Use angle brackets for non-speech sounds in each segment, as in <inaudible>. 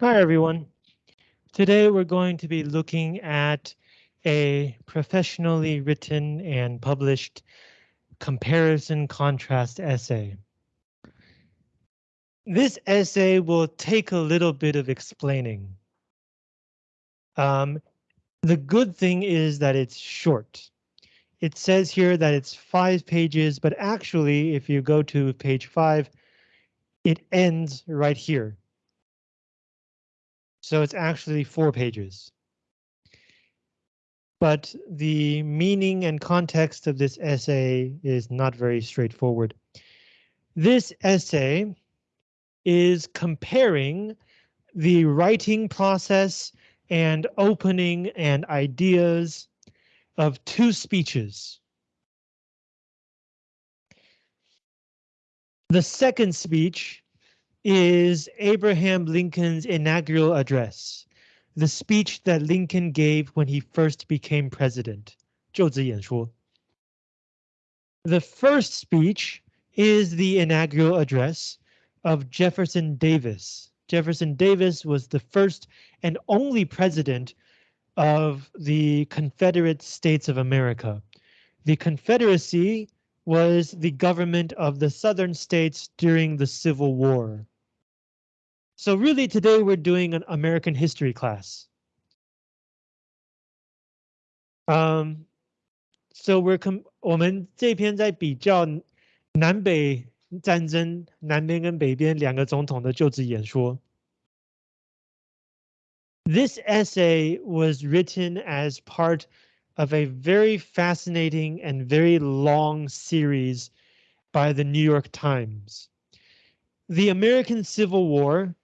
Hi everyone. Today we're going to be looking at a professionally written and published comparison contrast essay. This essay will take a little bit of explaining. Um, the good thing is that it's short. It says here that it's five pages, but actually if you go to page five, it ends right here. So it's actually four pages. But the meaning and context of this essay is not very straightforward. This essay is comparing the writing process and opening and ideas of two speeches. The second speech is Abraham Lincoln's inaugural address, the speech that Lincoln gave when he first became president. 就职演说. The first speech is the inaugural address of Jefferson Davis. Jefferson Davis was the first and only president of the Confederate States of America. The Confederacy was the government of the southern states during the Civil War. So really today we're doing an American history class. Um, so we're com 我们这篇在比较南北战争，南边跟北边两个总统的就职演说。This essay was written as part of a very fascinating and very long series by the New York Times. The American Civil War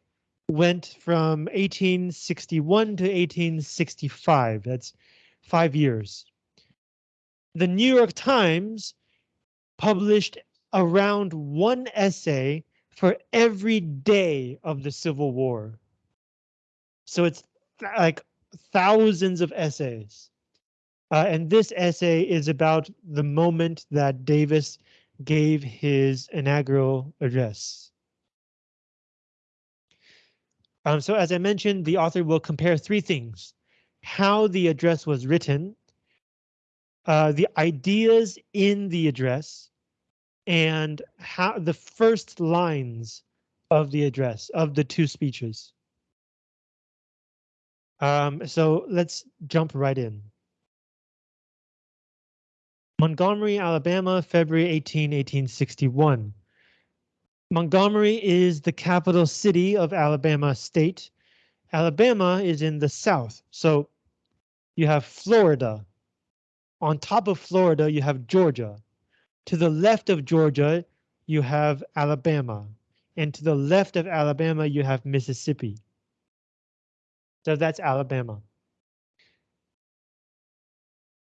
went from 1861 to 1865. That's five years. The New York Times published around one essay for every day of the Civil War. So it's like thousands of essays. Uh, and this essay is about the moment that Davis gave his inaugural address. Um, so as I mentioned, the author will compare three things. How the address was written, uh, the ideas in the address, and how the first lines of the address of the two speeches. Um, so let's jump right in. Montgomery, Alabama, February 18, 1861. Montgomery is the capital city of Alabama state. Alabama is in the south, so you have Florida. On top of Florida, you have Georgia. To the left of Georgia, you have Alabama. And to the left of Alabama, you have Mississippi. So that's Alabama.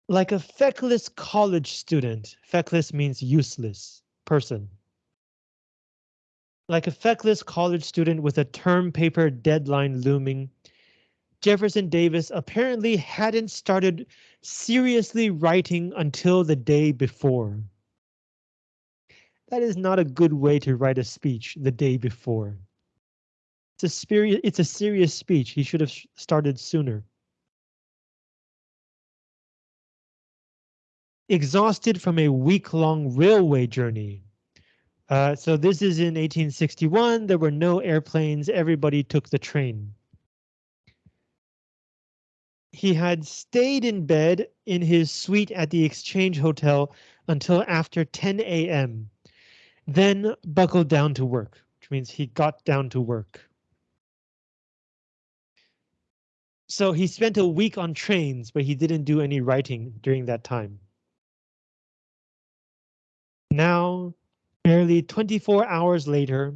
Like a feckless college student, feckless means useless person like a feckless college student with a term paper deadline looming, Jefferson Davis apparently hadn't started seriously writing until the day before. That is not a good way to write a speech the day before. It's a it's a serious speech. He should have started sooner. Exhausted from a week-long railway journey, uh, so this is in 1861. There were no airplanes. Everybody took the train. He had stayed in bed in his suite at the Exchange Hotel until after 10 a.m. Then buckled down to work, which means he got down to work. So he spent a week on trains, but he didn't do any writing during that time Now Barely 24 hours later,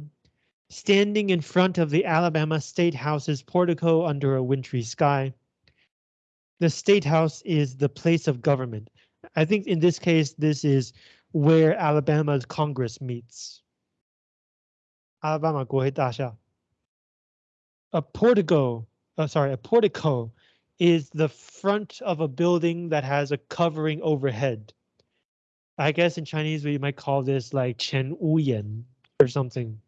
standing in front of the Alabama State House's portico under a wintry sky. The State House is the place of government. I think in this case, this is where Alabama's Congress meets. Alabama 国会大厦. A portico, oh, sorry, a portico is the front of a building that has a covering overhead. I guess in Chinese we might call this like Chen Wu Yan or something.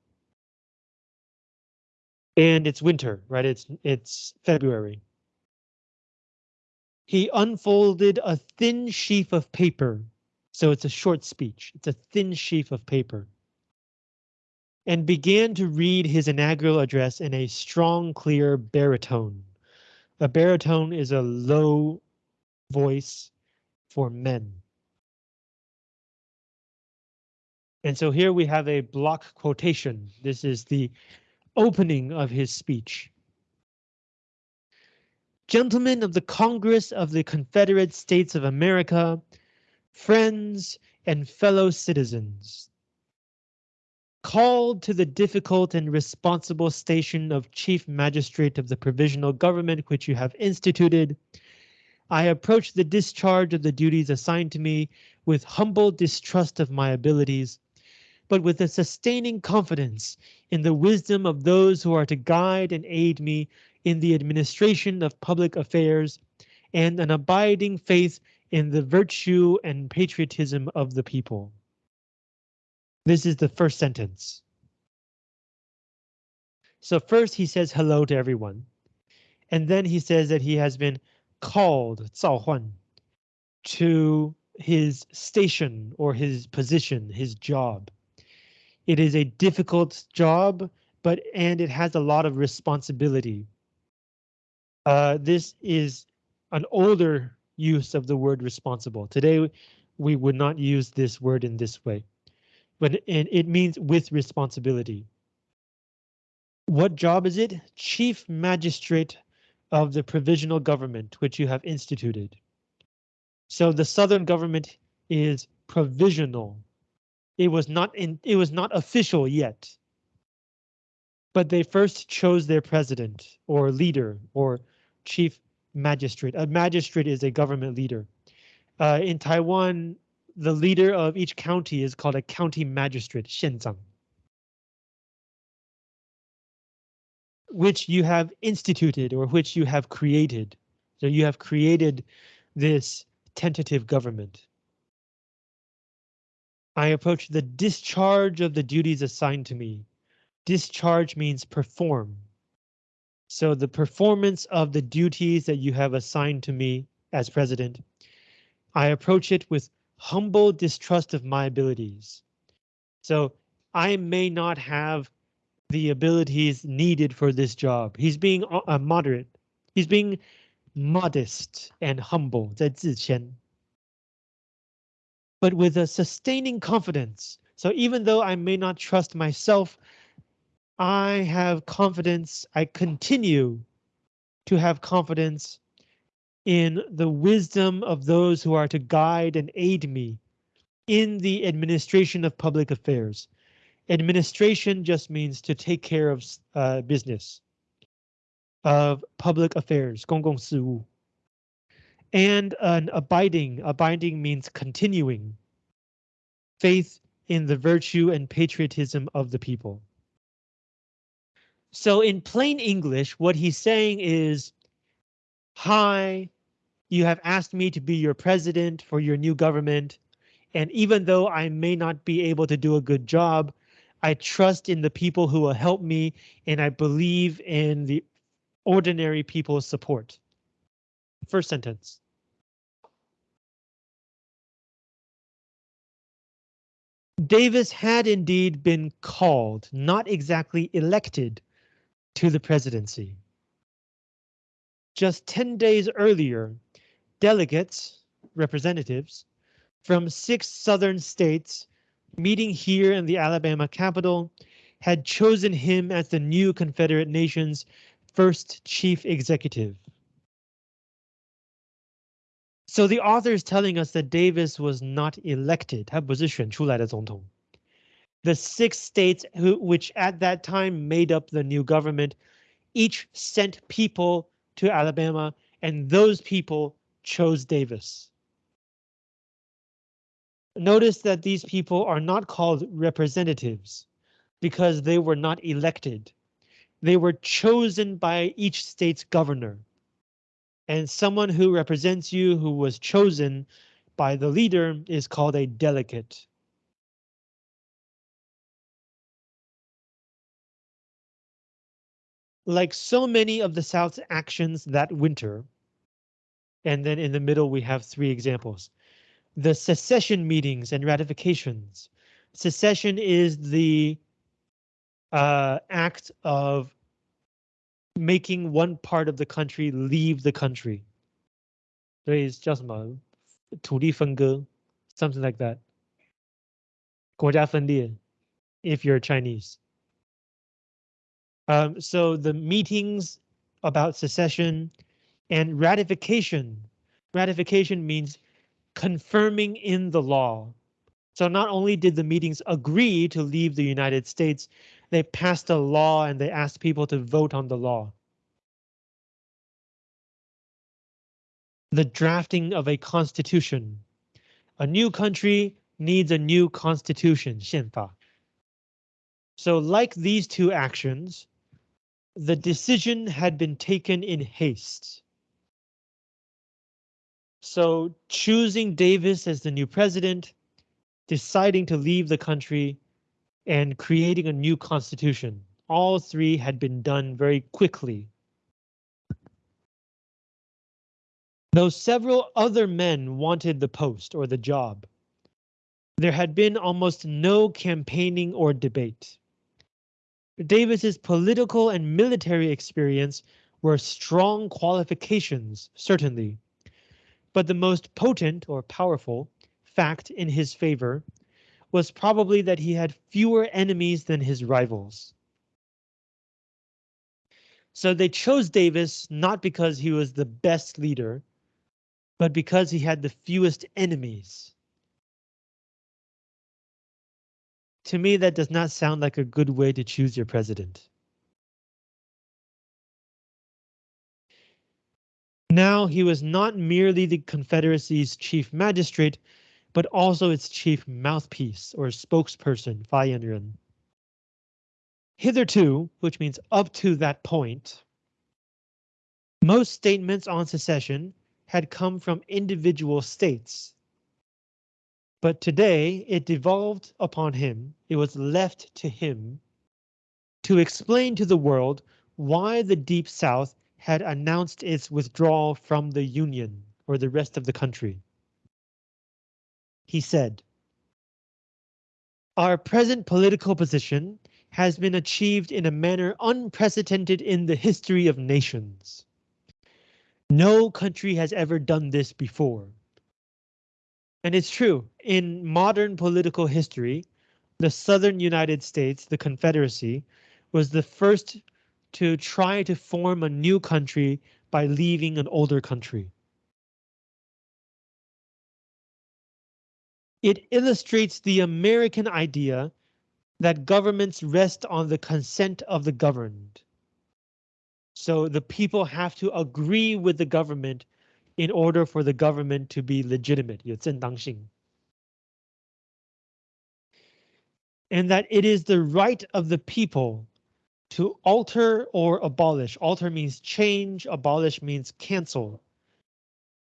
And it's winter, right? It's it's February. He unfolded a thin sheaf of paper. So it's a short speech. It's a thin sheaf of paper. And began to read his inaugural address in a strong, clear baritone. A baritone is a low voice for men. And so here we have a block quotation. This is the opening of his speech. Gentlemen of the Congress of the Confederate States of America, friends and fellow citizens. Called to the difficult and responsible station of Chief Magistrate of the Provisional Government which you have instituted, I approach the discharge of the duties assigned to me with humble distrust of my abilities, but with a sustaining confidence in the wisdom of those who are to guide and aid me in the administration of public affairs, and an abiding faith in the virtue and patriotism of the people. This is the first sentence. So first he says hello to everyone. And then he says that he has been called 召唤 to his station or his position, his job. It is a difficult job, but and it has a lot of responsibility. Uh, this is an older use of the word responsible. Today, we would not use this word in this way, but and it means with responsibility. What job is it? Chief Magistrate of the Provisional Government, which you have instituted. So the Southern government is provisional it was not in it was not official yet. But they first chose their president or leader or chief magistrate. A magistrate is a government leader. Uh, in Taiwan, the leader of each county is called a county magistrate, 县长. Which you have instituted or which you have created. So you have created this tentative government. I approach the discharge of the duties assigned to me. Discharge means perform. So the performance of the duties that you have assigned to me as president, I approach it with humble distrust of my abilities. So I may not have the abilities needed for this job. He's being a moderate. He's being modest and humble 在自谦 but with a sustaining confidence. So even though I may not trust myself, I have confidence, I continue to have confidence in the wisdom of those who are to guide and aid me in the administration of public affairs. Administration just means to take care of uh, business, of public affairs, 公共事务 and an abiding. Abiding means continuing. Faith in the virtue and patriotism of the people. So in plain English, what he's saying is, hi, you have asked me to be your president for your new government. And even though I may not be able to do a good job, I trust in the people who will help me and I believe in the ordinary people's support. First sentence. Davis had indeed been called, not exactly elected, to the presidency. Just 10 days earlier, delegates, representatives, from six southern states meeting here in the Alabama capital had chosen him as the new Confederate nation's first chief executive. So the author is telling us that Davis was not elected. The six states who, which at that time made up the new government, each sent people to Alabama, and those people chose Davis. Notice that these people are not called representatives because they were not elected. They were chosen by each state's governor and someone who represents you who was chosen by the leader is called a delegate. like so many of the South's actions that winter, and then in the middle we have three examples. The secession meetings and ratifications. Secession is the uh, act of making one part of the country leave the country. 所以叫什么土地分割, something like that. 国家分裂, if you're Chinese. Um, so the meetings about secession and ratification. Ratification means confirming in the law. So not only did the meetings agree to leave the United States, they passed a law and they asked people to vote on the law. The drafting of a constitution. A new country needs a new constitution, 宪法. So like these two actions, the decision had been taken in haste. So choosing Davis as the new president, deciding to leave the country, and creating a new constitution. All three had been done very quickly. Though several other men wanted the post or the job, there had been almost no campaigning or debate. Davis's political and military experience were strong qualifications, certainly, but the most potent or powerful fact in his favor was probably that he had fewer enemies than his rivals. So they chose Davis not because he was the best leader, but because he had the fewest enemies. To me, that does not sound like a good way to choose your president. Now he was not merely the Confederacy's chief magistrate, but also its chief mouthpiece or spokesperson, Fayenren. Hitherto, which means up to that point, most statements on secession had come from individual states. But today it devolved upon him, it was left to him to explain to the world why the Deep South had announced its withdrawal from the Union or the rest of the country. He said, Our present political position has been achieved in a manner unprecedented in the history of nations. No country has ever done this before. And it's true, in modern political history, the southern United States, the Confederacy, was the first to try to form a new country by leaving an older country. It illustrates the American idea that governments rest on the consent of the governed. So the people have to agree with the government in order for the government to be legitimate. And that it is the right of the people to alter or abolish. Alter means change, abolish means cancel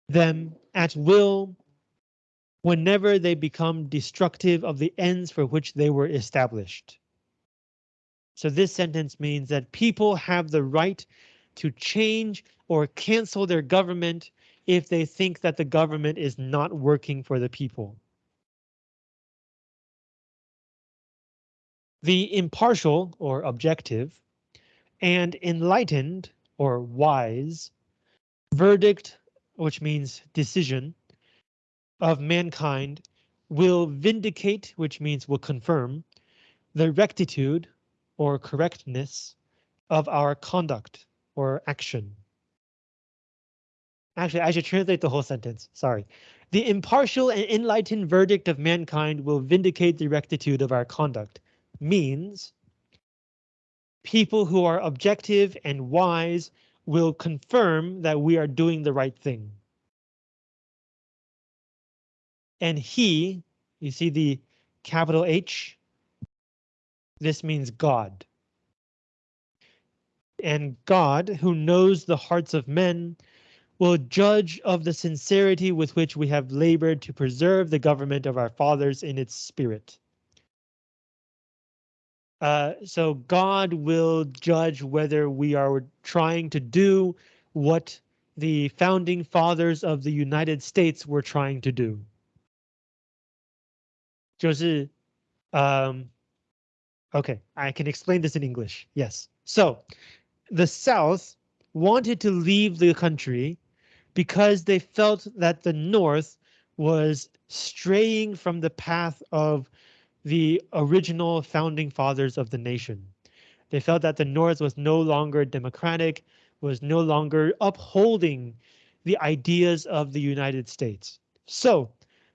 them at will whenever they become destructive of the ends for which they were established. So this sentence means that people have the right to change or cancel their government if they think that the government is not working for the people. The impartial or objective and enlightened or wise verdict, which means decision of mankind will vindicate, which means will confirm the rectitude or correctness of our conduct or action. Actually, I should translate the whole sentence. Sorry. The impartial and enlightened verdict of mankind will vindicate the rectitude of our conduct means people who are objective and wise will confirm that we are doing the right thing. And he, you see the capital H? This means God. And God, who knows the hearts of men, will judge of the sincerity with which we have labored to preserve the government of our fathers in its spirit. Uh, so God will judge whether we are trying to do what the founding fathers of the United States were trying to do. 就是 um, okay, I can explain this in English. Yes. So the South wanted to leave the country because they felt that the North was straying from the path of the original founding fathers of the nation. They felt that the North was no longer democratic, was no longer upholding the ideas of the United States. So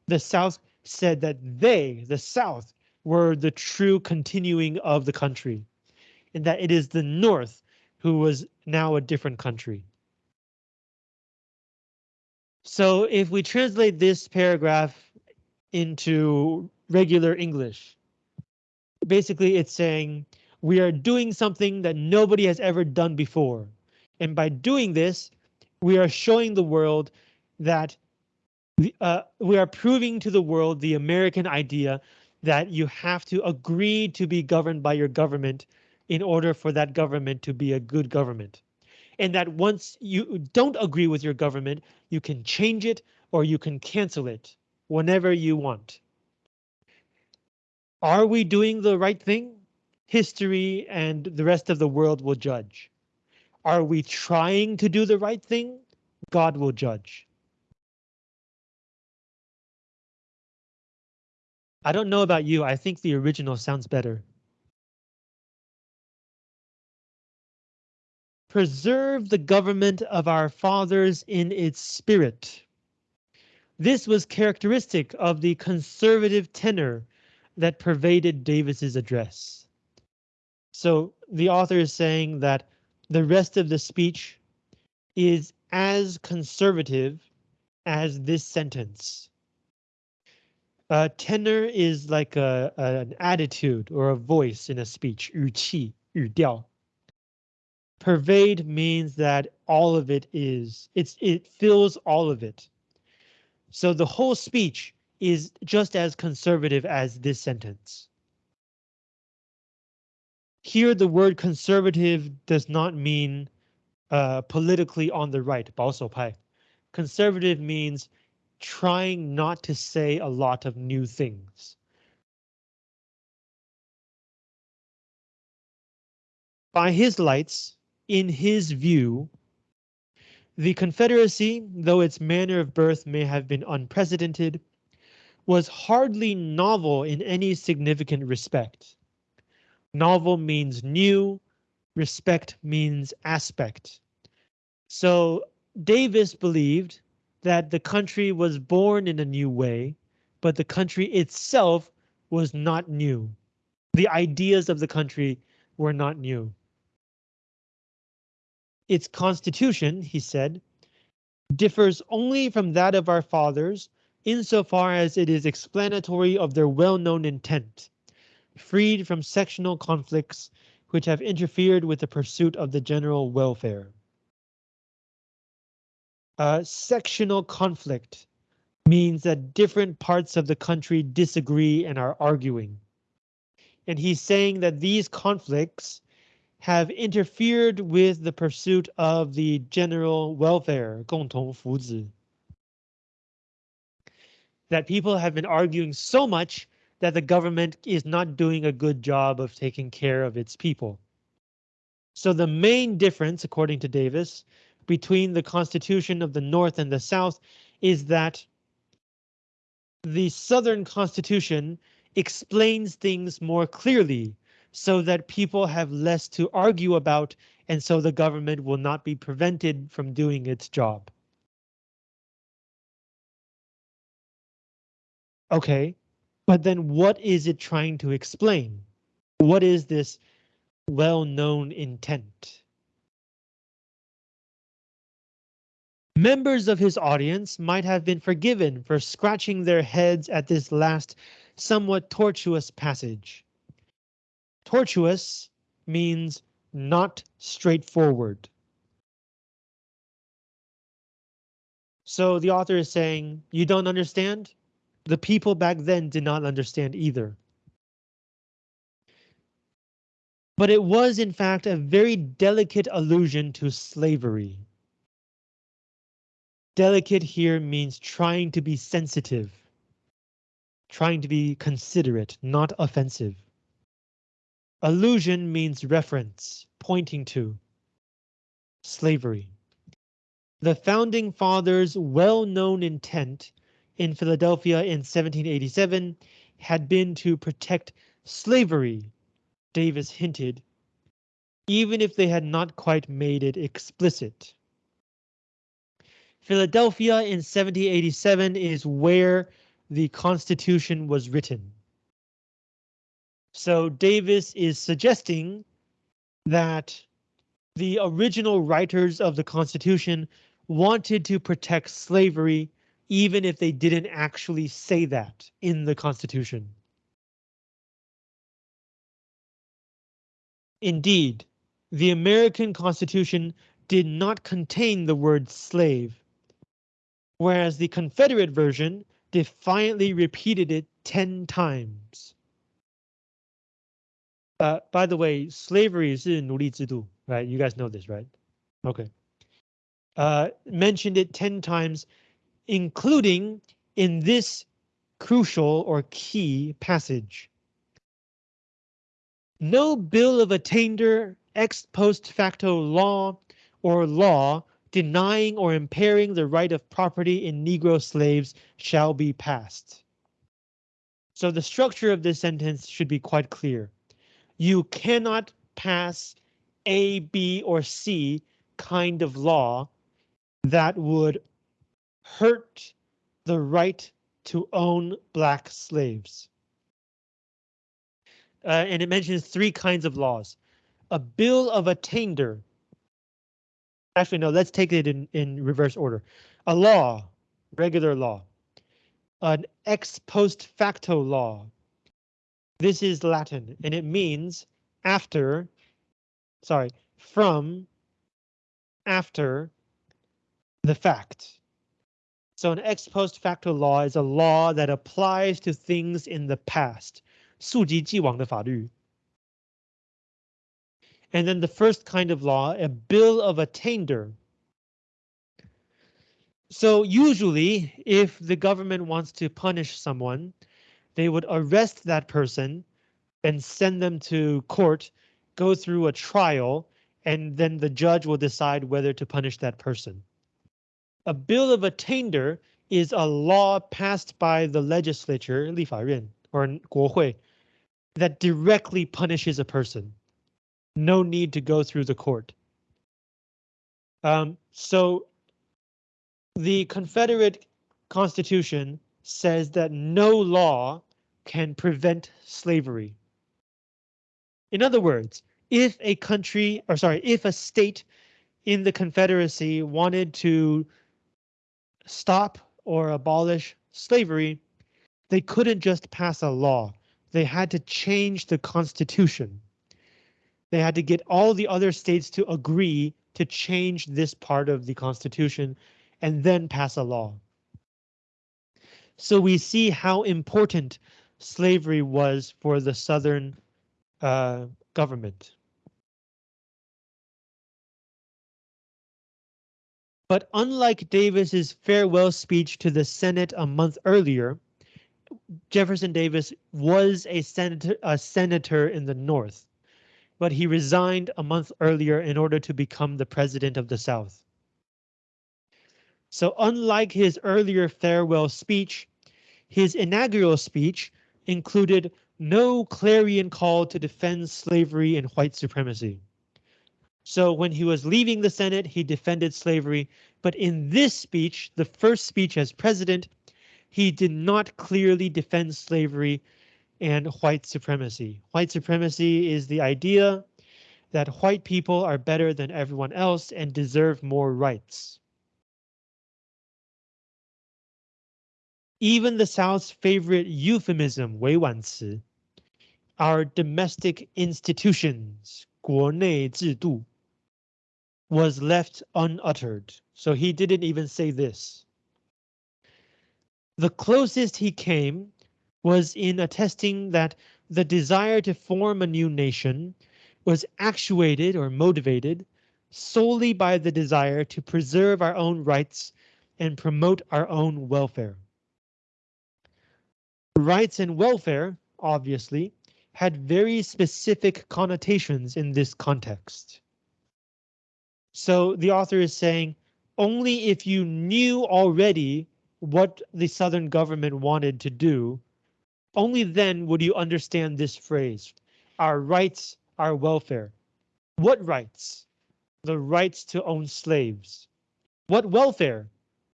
the South said that they, the South, were the true continuing of the country, and that it is the North who was now a different country. So if we translate this paragraph into regular English, basically it's saying we are doing something that nobody has ever done before. And by doing this, we are showing the world that uh, we are proving to the world the American idea that you have to agree to be governed by your government in order for that government to be a good government. And that once you don't agree with your government, you can change it or you can cancel it whenever you want. Are we doing the right thing? History and the rest of the world will judge. Are we trying to do the right thing? God will judge. I don't know about you, I think the original sounds better. Preserve the government of our fathers in its spirit. This was characteristic of the conservative tenor that pervaded Davis's address. So the author is saying that the rest of the speech is as conservative as this sentence. Uh, tenor is like a, a, an attitude or a voice in a speech, 语气,语调. Pervade means that all of it is, it's, it fills all of it. So the whole speech is just as conservative as this sentence. Here, the word conservative does not mean uh, politically on the right, 保守派. Conservative means trying not to say a lot of new things. By his lights, in his view, the Confederacy, though its manner of birth may have been unprecedented, was hardly novel in any significant respect. Novel means new, respect means aspect. So Davis believed that the country was born in a new way, but the country itself was not new. The ideas of the country were not new. Its constitution, he said, differs only from that of our fathers insofar as it is explanatory of their well-known intent, freed from sectional conflicts which have interfered with the pursuit of the general welfare Uh, sectional conflict means that different parts of the country disagree and are arguing. And he's saying that these conflicts have interfered with the pursuit of the general welfare, 共同福祉. That people have been arguing so much that the government is not doing a good job of taking care of its people. So the main difference, according to Davis, between the Constitution of the North and the South is that the Southern Constitution explains things more clearly so that people have less to argue about and so the government will not be prevented from doing its job. Okay, but then what is it trying to explain? What is this well-known intent? Members of his audience might have been forgiven for scratching their heads at this last, somewhat tortuous passage. Tortuous means not straightforward. So the author is saying, you don't understand? The people back then did not understand either. but it was in fact a very delicate allusion to slavery. Delicate here means trying to be sensitive, trying to be considerate, not offensive. Allusion means reference, pointing to slavery. The founding fathers' well-known intent in Philadelphia in 1787 had been to protect slavery, Davis hinted, even if they had not quite made it explicit. Philadelphia in 1787 is where the Constitution was written. So Davis is suggesting that the original writers of the Constitution wanted to protect slavery, even if they didn't actually say that in the Constitution. Indeed, the American Constitution did not contain the word slave, whereas the Confederate version defiantly repeated it 10 times. Uh, by the way, slavery is 奴隶制度, right? You guys know this, right? Okay. Uh, mentioned it 10 times, including in this crucial or key passage. No bill of attainder, ex post facto law, or law denying or impairing the right of property in Negro slaves shall be passed. So the structure of this sentence should be quite clear you cannot pass A, B, or C kind of law that would hurt the right to own black slaves. Uh, and it mentions three kinds of laws. A bill of attainder. Actually, no, let's take it in, in reverse order. A law, regular law. An ex post facto law, this is Latin and it means after, sorry, from, after the fact. So an ex post facto law is a law that applies to things in the past. 溯及既往的法律. And then the first kind of law, a bill of attainder. So usually, if the government wants to punish someone, they would arrest that person and send them to court, go through a trial, and then the judge will decide whether to punish that person. A bill of attainder is a law passed by the legislature, 立法院 or 国会, that directly punishes a person. No need to go through the court. Um, so the Confederate Constitution says that no law can prevent slavery. In other words, if a country, or sorry, if a state in the Confederacy wanted to stop or abolish slavery, they couldn't just pass a law. They had to change the Constitution. They had to get all the other states to agree to change this part of the Constitution and then pass a law. So we see how important slavery was for the Southern uh, government. But unlike Davis's farewell speech to the Senate a month earlier, Jefferson Davis was a senator, a senator in the North, but he resigned a month earlier in order to become the president of the South. So unlike his earlier farewell speech, his inaugural speech included no clarion call to defend slavery and white supremacy. So when he was leaving the Senate, he defended slavery, but in this speech, the first speech as president, he did not clearly defend slavery and white supremacy. White supremacy is the idea that white people are better than everyone else and deserve more rights. Even the South's favorite euphemism, 委婉词, our domestic institutions, 国内制度, was left unuttered, so he didn't even say this. The closest he came was in attesting that the desire to form a new nation was actuated or motivated solely by the desire to preserve our own rights and promote our own welfare. Rights and welfare, obviously, had very specific connotations in this context. So the author is saying only if you knew already what the Southern government wanted to do, only then would you understand this phrase, our rights, our welfare. What rights? The rights to own slaves. What welfare?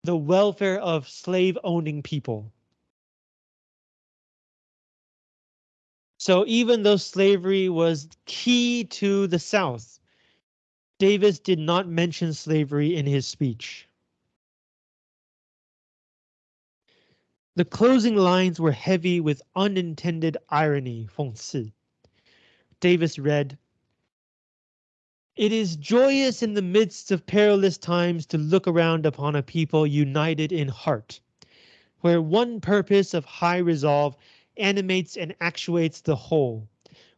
The welfare of slave owning people. So even though slavery was key to the South, Davis did not mention slavery in his speech. The closing lines were heavy with unintended irony, 讽刺. Davis read, It is joyous in the midst of perilous times to look around upon a people united in heart, where one purpose of high resolve animates and actuates the whole,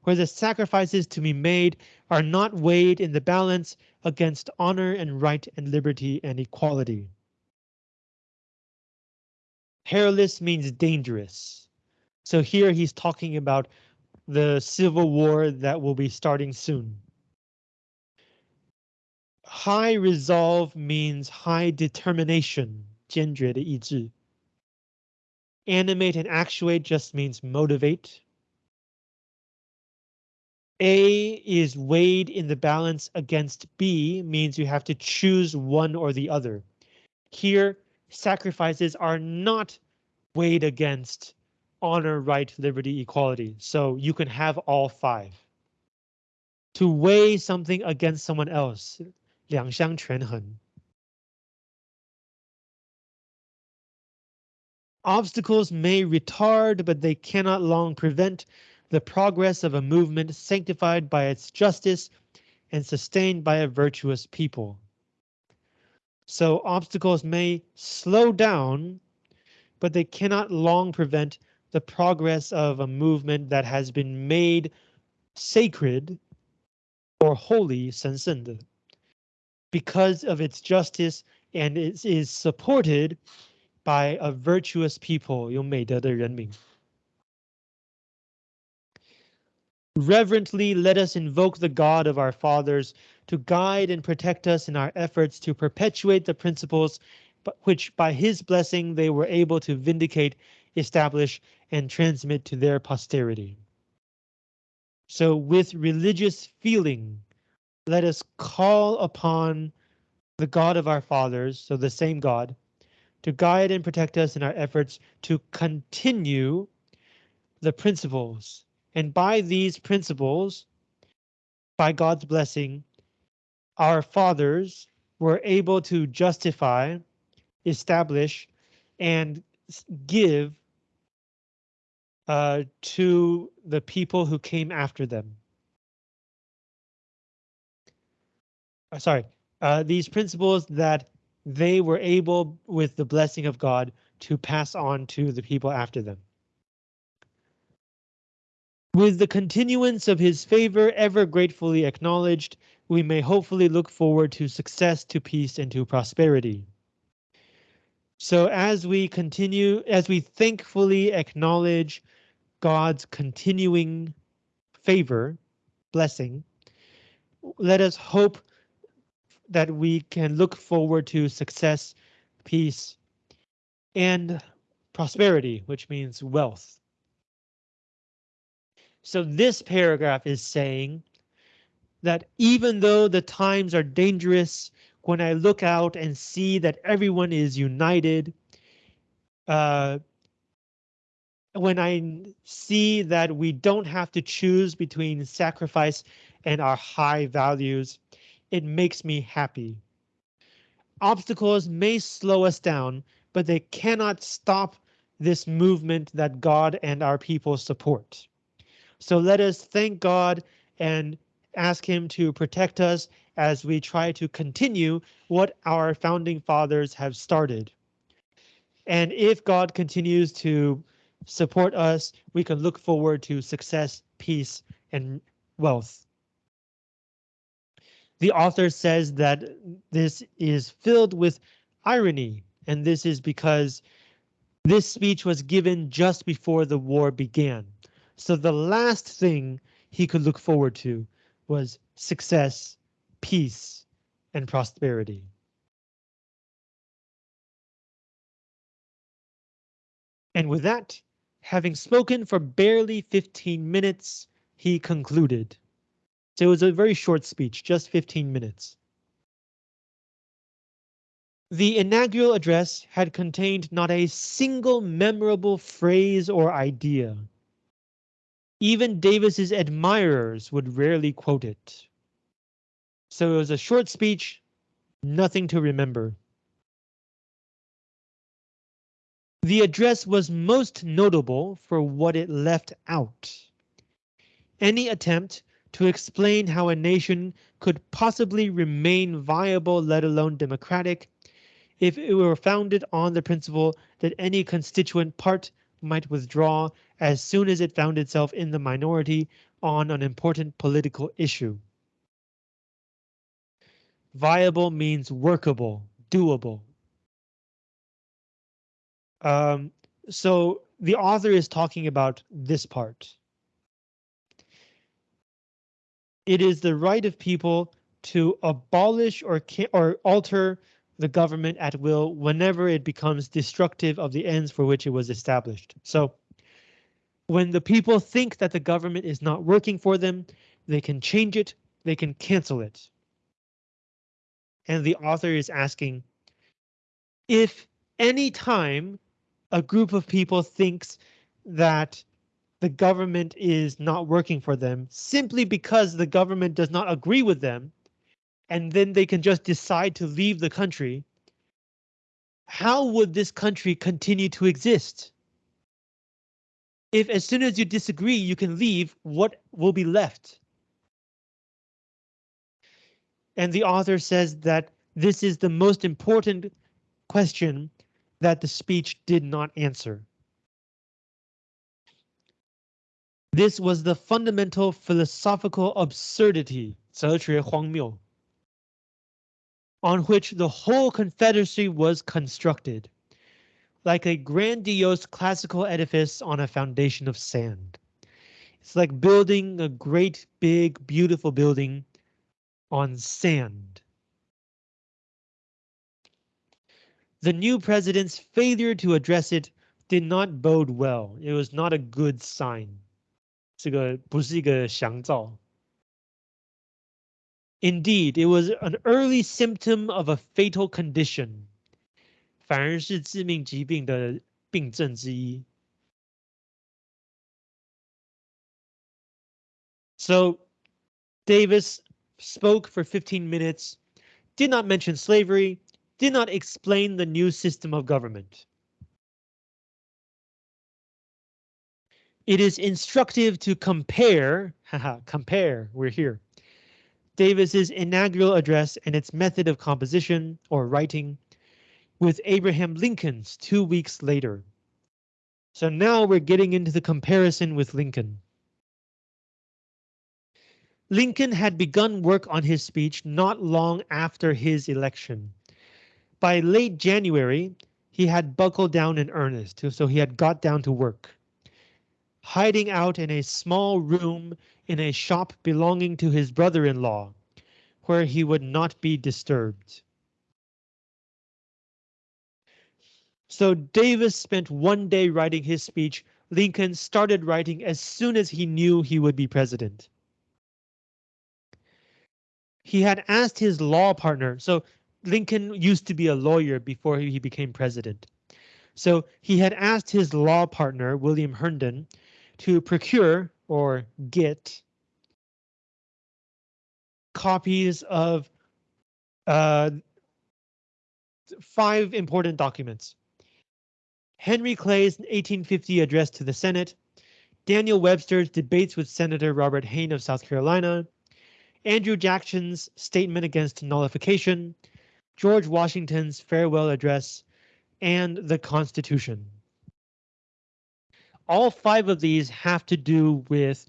where the sacrifices to be made are not weighed in the balance against honor and right and liberty and equality. Perilous means dangerous. So here he's talking about the civil war that will be starting soon. High resolve means high determination, 坚决的意志. Animate and actuate just means motivate. A is weighed in the balance against B means you have to choose one or the other. Here, sacrifices are not weighed against honor, right, liberty, equality. So you can have all five. To weigh something against someone else, 两相权衡. Obstacles may retard, but they cannot long prevent the progress of a movement sanctified by its justice and sustained by a virtuous people. So obstacles may slow down, but they cannot long prevent the progress of a movement that has been made sacred or holy 神圣的 because of its justice and it is supported by a virtuous people, 有美德的人民. Reverently let us invoke the God of our fathers to guide and protect us in our efforts to perpetuate the principles which by his blessing they were able to vindicate, establish, and transmit to their posterity. So with religious feeling, let us call upon the God of our fathers, so the same God, to guide and protect us in our efforts to continue the principles. And by these principles, by God's blessing, our fathers were able to justify, establish, and give uh, to the people who came after them. Uh, sorry, uh, these principles that they were able, with the blessing of God, to pass on to the people after them. With the continuance of his favor ever gratefully acknowledged, we may hopefully look forward to success, to peace, and to prosperity. So as we continue, as we thankfully acknowledge God's continuing favor, blessing, let us hope that we can look forward to success, peace, and prosperity, which means wealth. So this paragraph is saying that even though the times are dangerous, when I look out and see that everyone is united, uh, when I see that we don't have to choose between sacrifice and our high values, it makes me happy. Obstacles may slow us down, but they cannot stop this movement that God and our people support. So let us thank God and ask him to protect us as we try to continue what our founding fathers have started. And if God continues to support us, we can look forward to success, peace, and wealth. The author says that this is filled with irony, and this is because this speech was given just before the war began. So the last thing he could look forward to was success, peace, and prosperity. And with that, having spoken for barely 15 minutes, he concluded. So it was a very short speech, just 15 minutes. The inaugural address had contained not a single memorable phrase or idea. Even Davis's admirers would rarely quote it. So it was a short speech, nothing to remember. The address was most notable for what it left out. Any attempt to explain how a nation could possibly remain viable, let alone democratic, if it were founded on the principle that any constituent part might withdraw as soon as it found itself in the minority on an important political issue. Viable means workable, doable. Um, so the author is talking about this part. It is the right of people to abolish or or alter the government at will whenever it becomes destructive of the ends for which it was established. So when the people think that the government is not working for them, they can change it, they can cancel it. And the author is asking if any time a group of people thinks that the government is not working for them simply because the government does not agree with them, and then they can just decide to leave the country, how would this country continue to exist? If as soon as you disagree, you can leave, what will be left? And the author says that this is the most important question that the speech did not answer. This was the fundamental philosophical absurdity, 哲学荒谬 on which the whole Confederacy was constructed, like a grandiose classical edifice on a foundation of sand. It's like building a great, big, beautiful building on sand. The new president's failure to address it did not bode well. It was not a good sign. 这个不是一个祥兆。 Indeed, it was an early symptom of a fatal condition. 反而是致命疾病的病症之一。So Davis spoke for 15 minutes, did not mention slavery, did not explain the new system of government. It is instructive to compare, haha, <laughs> compare, we're here, Davis's inaugural address and its method of composition or writing with Abraham Lincoln's two weeks later. So now we're getting into the comparison with Lincoln. Lincoln had begun work on his speech not long after his election. By late January, he had buckled down in earnest, so he had got down to work. Hiding out in a small room in a shop belonging to his brother-in-law, where he would not be disturbed. So Davis spent one day writing his speech. Lincoln started writing as soon as he knew he would be president. He had asked his law partner, so Lincoln used to be a lawyer before he became president. So he had asked his law partner, William Herndon, to procure or get copies of uh, five important documents. Henry Clay's 1850 address to the Senate, Daniel Webster's debates with Senator Robert Hayne of South Carolina, Andrew Jackson's statement against nullification, George Washington's farewell address, and the Constitution. All five of these have to do with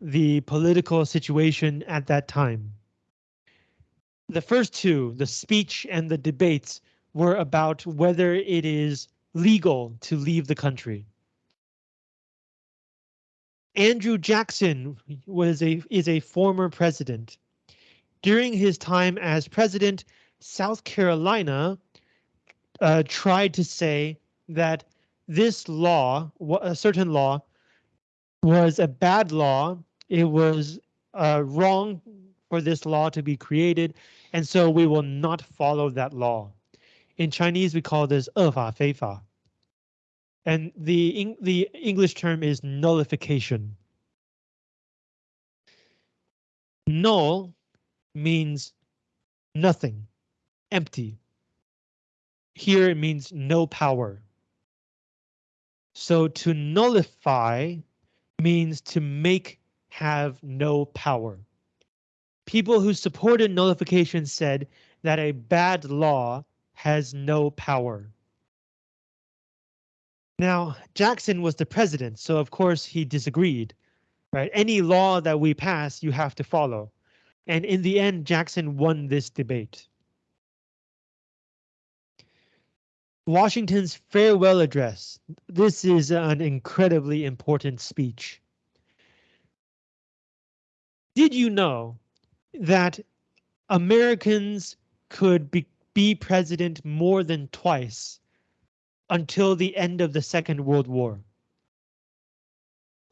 the political situation at that time. The first two, the speech and the debates, were about whether it is legal to leave the country. Andrew Jackson was a is a former president. During his time as president, South Carolina uh, tried to say that this law, a certain law, was a bad law. It was uh, wrong for this law to be created, and so we will not follow that law. In Chinese, we call this 恶法非法. And the, the English term is nullification. Null means nothing, empty. Here it means no power. So to nullify means to make have no power. People who supported nullification said that a bad law has no power. Now, Jackson was the president, so of course he disagreed. Right? Any law that we pass, you have to follow. And in the end, Jackson won this debate. Washington's farewell address. This is an incredibly important speech. Did you know that Americans could be, be president more than twice until the end of the Second World War?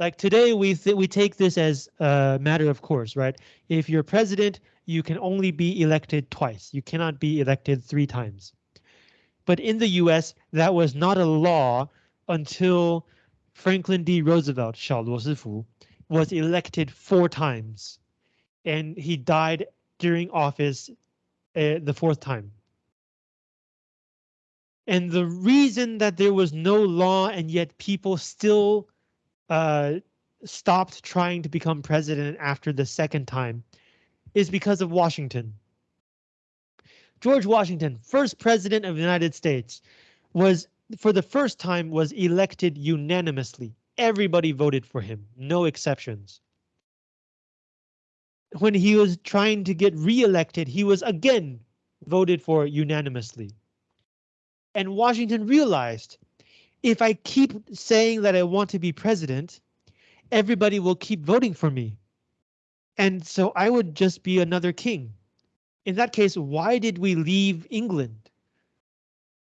Like today, we we take this as a matter of course, right? If you're president, you can only be elected twice. You cannot be elected three times. But in the US, that was not a law until Franklin D. Roosevelt, 小罗斯福, was elected four times, and he died during office uh, the fourth time. And the reason that there was no law and yet people still uh, stopped trying to become president after the second time is because of Washington. George Washington, first president of the United States, was for the first time was elected unanimously. Everybody voted for him, no exceptions. When he was trying to get re-elected, he was again voted for unanimously. And Washington realized if I keep saying that I want to be president, everybody will keep voting for me. And so I would just be another king. In that case, why did we leave England?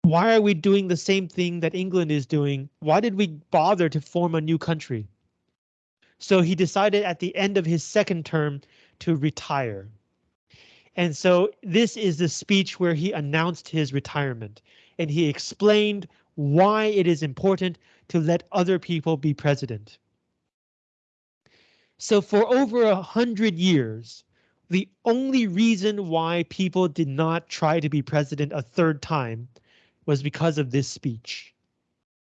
Why are we doing the same thing that England is doing? Why did we bother to form a new country? So he decided at the end of his second term to retire. And so this is the speech where he announced his retirement and he explained why it is important to let other people be president. So for over a hundred years, the only reason why people did not try to be president a third time was because of this speech.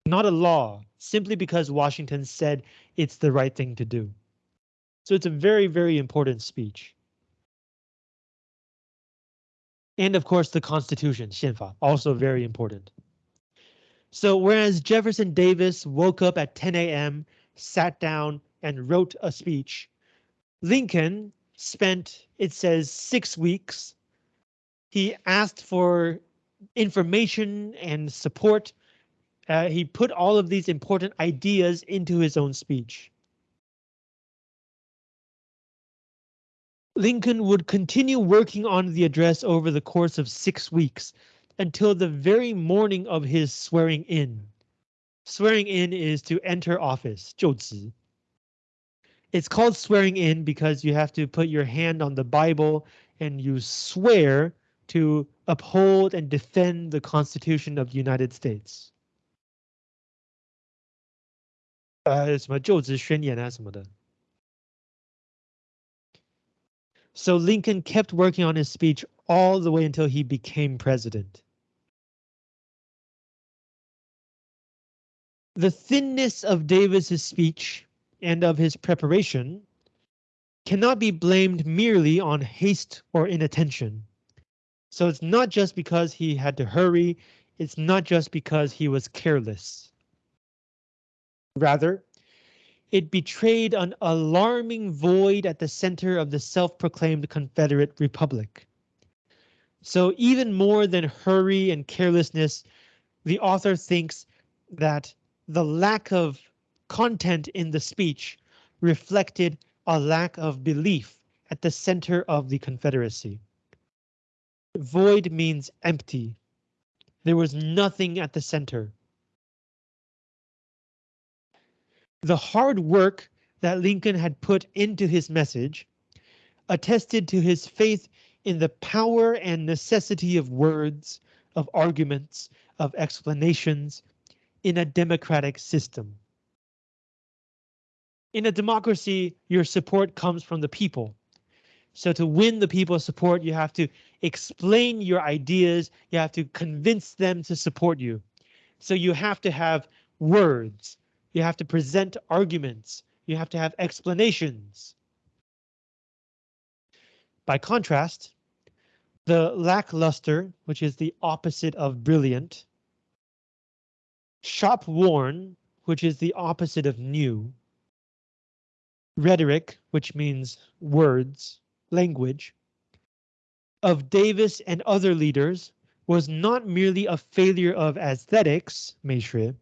Not a law, simply because Washington said it's the right thing to do. So it's a very, very important speech. And of course, the Constitution, 宪法, also very important. So whereas Jefferson Davis woke up at 10 a.m., sat down and wrote a speech, Lincoln spent, it says, six weeks. He asked for information and support. Uh, he put all of these important ideas into his own speech. Lincoln would continue working on the address over the course of six weeks, until the very morning of his swearing in. Swearing in is to enter office, 就职. It's called swearing in because you have to put your hand on the Bible and you swear to uphold and defend the Constitution of the United States. 呃，什么就职宣言啊什么的。So Lincoln kept working on his speech all the way until he became president. The thinness of Davis's speech and of his preparation cannot be blamed merely on haste or inattention. So it's not just because he had to hurry, it's not just because he was careless. Rather, it betrayed an alarming void at the center of the self-proclaimed Confederate Republic. So even more than hurry and carelessness, the author thinks that the lack of content in the speech reflected a lack of belief at the center of the Confederacy. Void means empty. There was nothing at the center. The hard work that Lincoln had put into his message attested to his faith in the power and necessity of words, of arguments, of explanations in a democratic system. In a democracy, your support comes from the people. So to win the people's support, you have to explain your ideas. You have to convince them to support you. So you have to have words. You have to present arguments. You have to have explanations. By contrast, the lackluster, which is the opposite of brilliant, shop worn, which is the opposite of new, rhetoric, which means words, language, of Davis and other leaders was not merely a failure of aesthetics, 美学,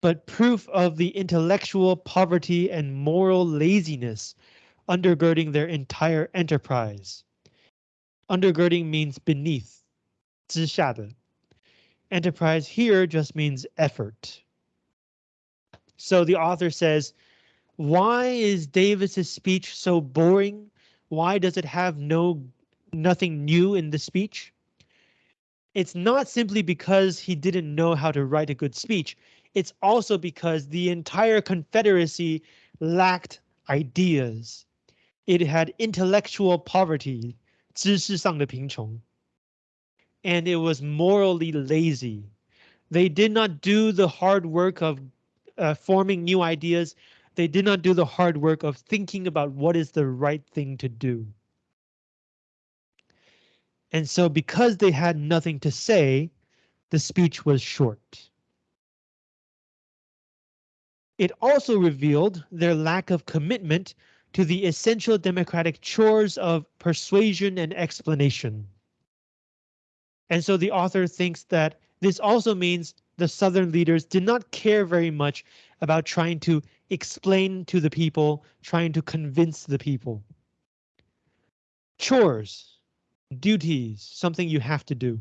but proof of the intellectual poverty and moral laziness undergirding their entire enterprise. Undergirding means beneath, 之下的. Enterprise here just means effort. So the author says, why is Davis's speech so boring? Why does it have no nothing new in the speech? It's not simply because he didn't know how to write a good speech. It's also because the entire Confederacy lacked ideas. It had intellectual poverty, 知识上的贫穷, and it was morally lazy. They did not do the hard work of uh, forming new ideas. they did not do the hard work of thinking about what is the right thing to do. And so because they had nothing to say, the speech was short. It also revealed their lack of commitment to the essential democratic chores of persuasion and explanation. And so the author thinks that this also means the Southern leaders did not care very much about trying to explain to the people, trying to convince the people. Chores, duties, something you have to do.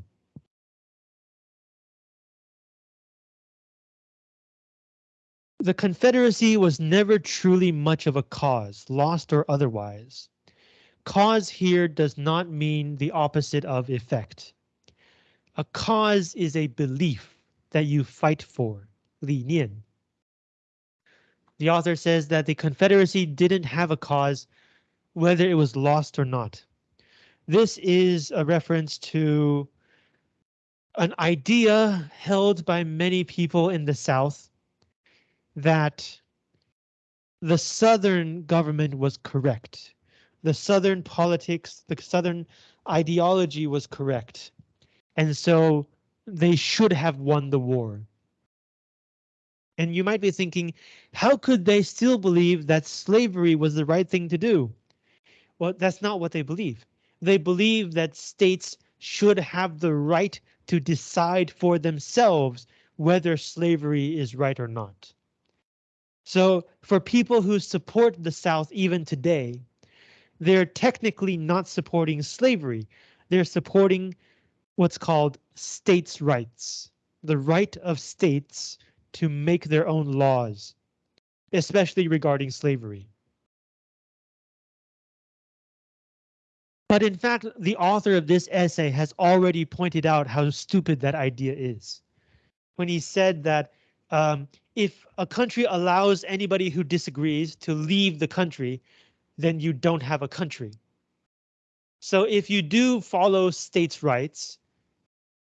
The Confederacy was never truly much of a cause, lost or otherwise. Cause here does not mean the opposite of effect. A cause is a belief that you fight for, 理念. The author says that the Confederacy didn't have a cause, whether it was lost or not. This is a reference to an idea held by many people in the South that the Southern government was correct. The Southern politics, the Southern ideology was correct. And so they should have won the war. And you might be thinking, how could they still believe that slavery was the right thing to do? Well, that's not what they believe. They believe that states should have the right to decide for themselves whether slavery is right or not. So for people who support the South even today, they're technically not supporting slavery. They're supporting what's called states' rights, the right of states to make their own laws, especially regarding slavery. But in fact, the author of this essay has already pointed out how stupid that idea is. When he said that um, if a country allows anybody who disagrees to leave the country, then you don't have a country. So if you do follow states' rights,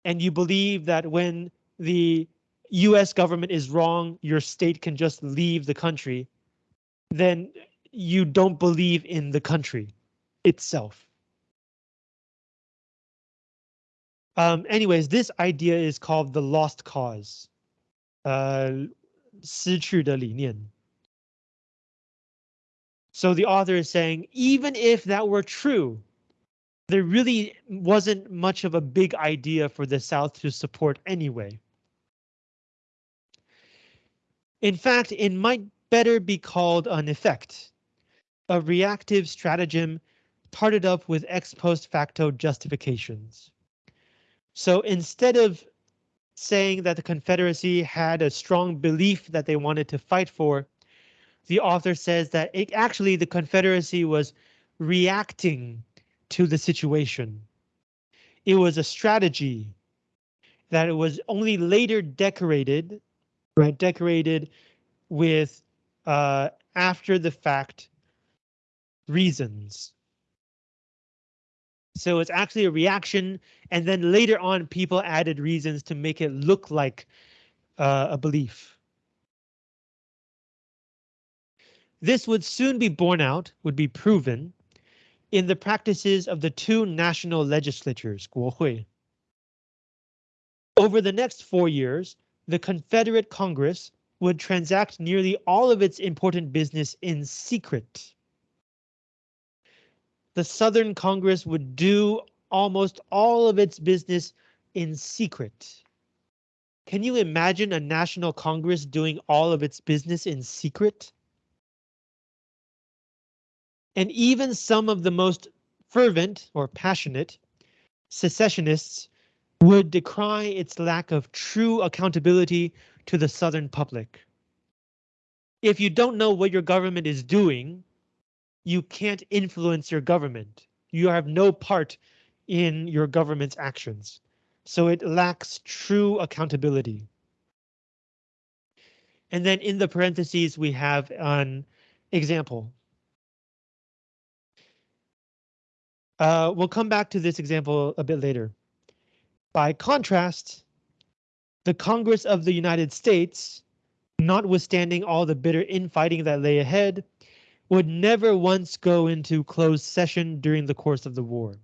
and you believe that when the US government is wrong, your state can just leave the country, then you don't believe in the country itself. Um, anyways, this idea is called the lost cause. Uh, 失去的理念. So the author is saying, even if that were true, there really wasn't much of a big idea for the South to support anyway. In fact, it might better be called an effect, a reactive stratagem tarted up with ex post facto justifications. So instead of saying that the Confederacy had a strong belief that they wanted to fight for, the author says that it, actually the Confederacy was reacting to the situation. It was a strategy that it was only later decorated, right? Decorated with uh, after the fact reasons. So it's actually a reaction, and then later on, people added reasons to make it look like uh, a belief. This would soon be borne out, would be proven, in the practices of the two national legislatures, 国会. Over the next four years, the Confederate Congress would transact nearly all of its important business in secret. The Southern Congress would do almost all of its business in secret. Can you imagine a national Congress doing all of its business in secret? And even some of the most fervent or passionate secessionists would decry its lack of true accountability to the Southern public. If you don't know what your government is doing, you can't influence your government. You have no part in your government's actions. So it lacks true accountability. And then in the parentheses, we have an example. Uh, we'll come back to this example a bit later. By contrast, the Congress of the United States, notwithstanding all the bitter infighting that lay ahead, would never once go into closed session during the course of the war.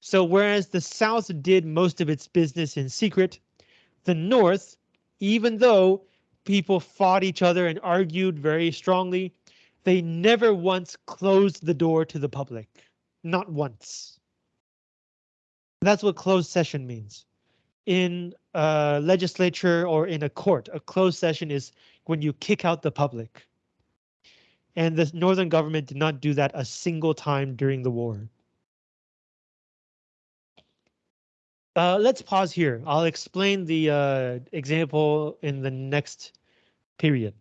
So whereas the South did most of its business in secret, the North, even though people fought each other and argued very strongly, they never once closed the door to the public. Not once. That's what closed session means. In a legislature or in a court, a closed session is when you kick out the public. And the northern government did not do that a single time during the war. Uh, let's pause here. I'll explain the uh, example in the next period.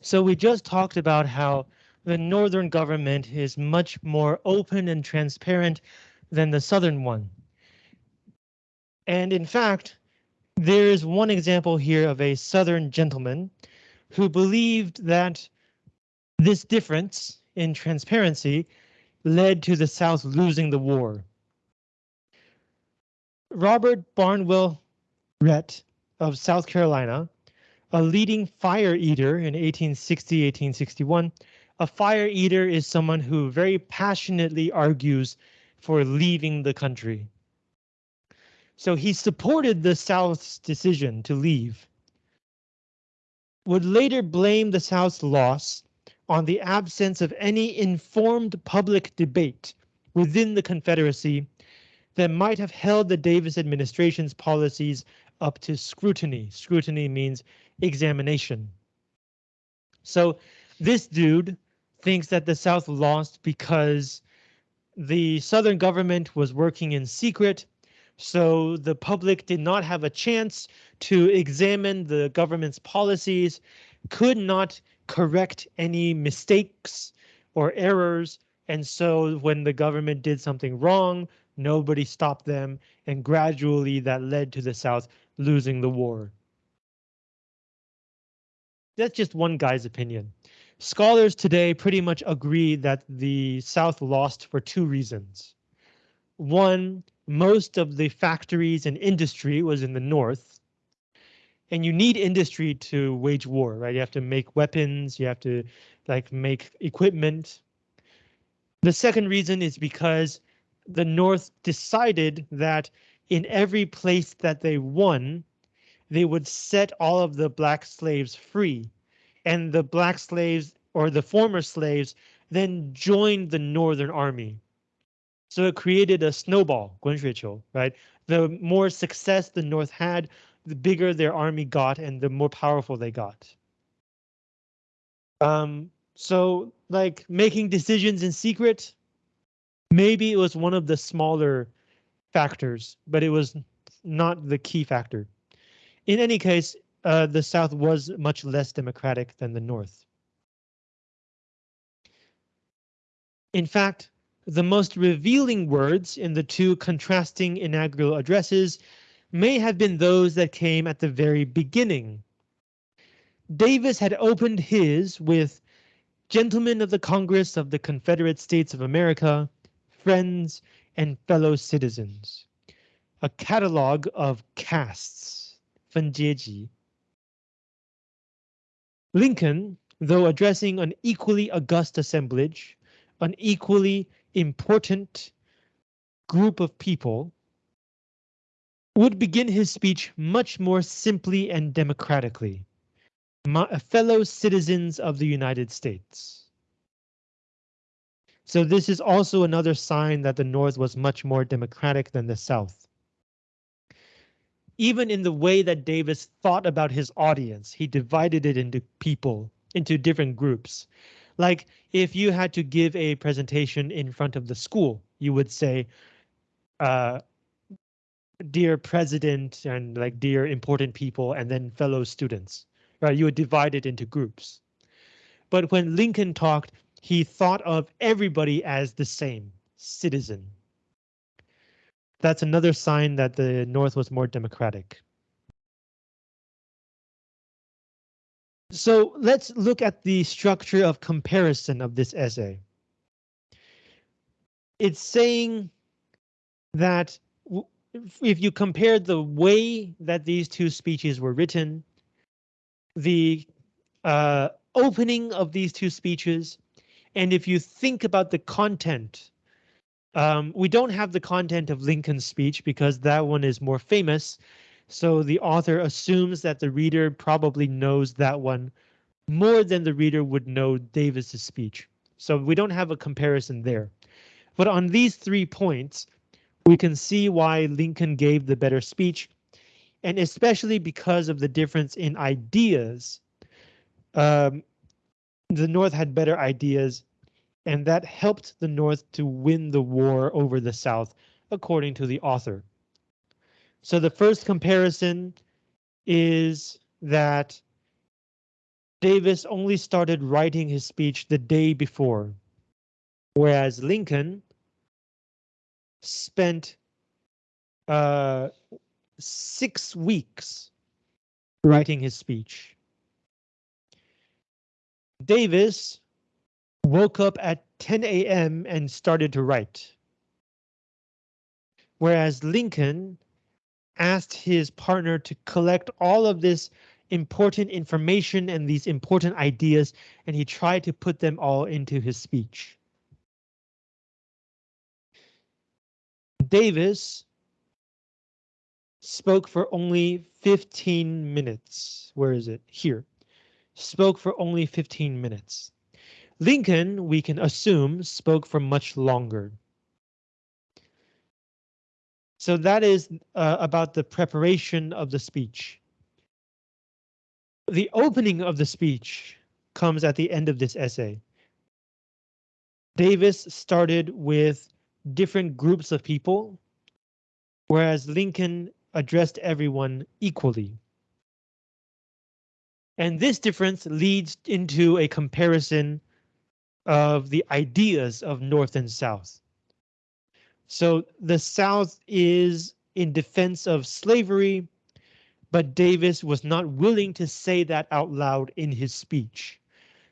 So we just talked about how the northern government is much more open and transparent than the southern one. And in fact, there is one example here of a southern gentleman who believed that this difference in transparency led to the South losing the war. Robert Barnwell Rhett of South Carolina, a leading fire eater in 1860-1861, a fire eater is someone who very passionately argues for leaving the country. So he supported the South's decision to leave. Would later blame the South's loss on the absence of any informed public debate within the Confederacy that might have held the Davis administration's policies up to scrutiny. Scrutiny means examination. So this dude thinks that the South lost because the Southern government was working in secret, so the public did not have a chance to examine the government's policies, could not correct any mistakes or errors, and so when the government did something wrong, nobody stopped them, and gradually that led to the South losing the war. That's just one guy's opinion. Scholars today pretty much agree that the South lost for two reasons. One, most of the factories and industry was in the North. And you need industry to wage war, right? You have to make weapons, you have to like make equipment. The second reason is because the North decided that in every place that they won, they would set all of the black slaves free and the black slaves or the former slaves then joined the Northern Army. So it created a snowball, 滚雪球, right? The more success the North had, the bigger their army got and the more powerful they got. Um, so like making decisions in secret, maybe it was one of the smaller factors, but it was not the key factor. In any case, uh, the South was much less democratic than the North. In fact, the most revealing words in the two contrasting inaugural addresses may have been those that came at the very beginning. Davis had opened his with Gentlemen of the Congress of the Confederate States of America, friends and fellow citizens, a catalog of castes, 分阶级, Lincoln, though addressing an equally august assemblage, an equally important group of people, would begin his speech much more simply and democratically. My fellow citizens of the United States. So this is also another sign that the North was much more democratic than the South even in the way that Davis thought about his audience, he divided it into people, into different groups. Like if you had to give a presentation in front of the school, you would say, uh, dear president and like dear important people and then fellow students, right? You would divide it into groups. But when Lincoln talked, he thought of everybody as the same citizen, that's another sign that the North was more democratic. So let's look at the structure of comparison of this essay. It's saying that if you compare the way that these two speeches were written, the uh, opening of these two speeches, and if you think about the content um, we don't have the content of Lincoln's speech because that one is more famous. So the author assumes that the reader probably knows that one more than the reader would know Davis's speech. So we don't have a comparison there. But on these three points, we can see why Lincoln gave the better speech, and especially because of the difference in ideas. Um, the North had better ideas and that helped the North to win the war over the South, according to the author. So the first comparison is that Davis only started writing his speech the day before, whereas Lincoln spent uh, six weeks writing his speech. Davis woke up at 10 a.m. and started to write. Whereas Lincoln asked his partner to collect all of this important information and these important ideas, and he tried to put them all into his speech. Davis spoke for only 15 minutes. Where is it? Here. Spoke for only 15 minutes. Lincoln, we can assume, spoke for much longer. So that is uh, about the preparation of the speech. The opening of the speech comes at the end of this essay. Davis started with different groups of people, whereas Lincoln addressed everyone equally. And this difference leads into a comparison of the ideas of North and South. So the South is in defense of slavery, but Davis was not willing to say that out loud in his speech.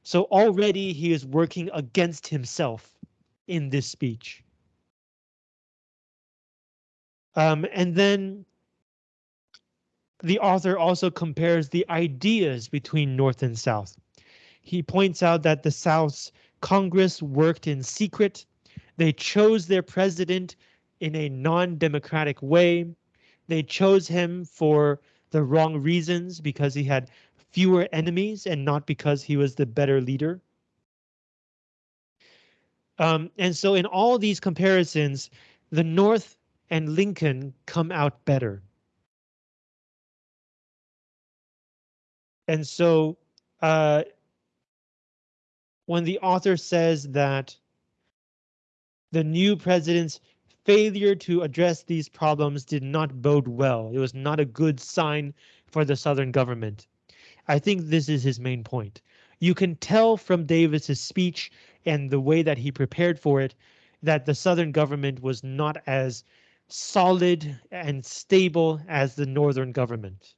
So already he is working against himself in this speech. Um, and then the author also compares the ideas between North and South. He points out that the South's Congress worked in secret. They chose their president in a non-democratic way. They chose him for the wrong reasons because he had fewer enemies and not because he was the better leader. Um, and so in all these comparisons, the North and Lincoln come out better. And so uh, when the author says that the new president's failure to address these problems did not bode well. It was not a good sign for the Southern government. I think this is his main point. You can tell from Davis's speech and the way that he prepared for it that the Southern government was not as solid and stable as the Northern government.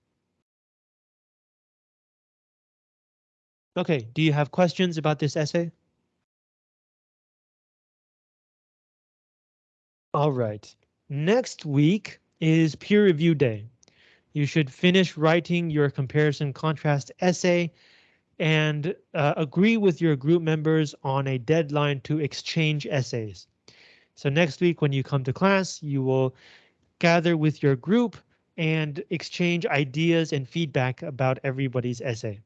Okay, do you have questions about this essay? All right, next week is peer review day. You should finish writing your comparison contrast essay and uh, agree with your group members on a deadline to exchange essays. So next week when you come to class, you will gather with your group and exchange ideas and feedback about everybody's essay.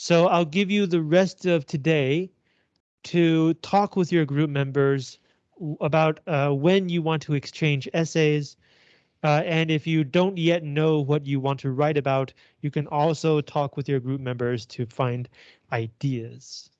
So I'll give you the rest of today to talk with your group members about uh, when you want to exchange essays. Uh, and if you don't yet know what you want to write about, you can also talk with your group members to find ideas.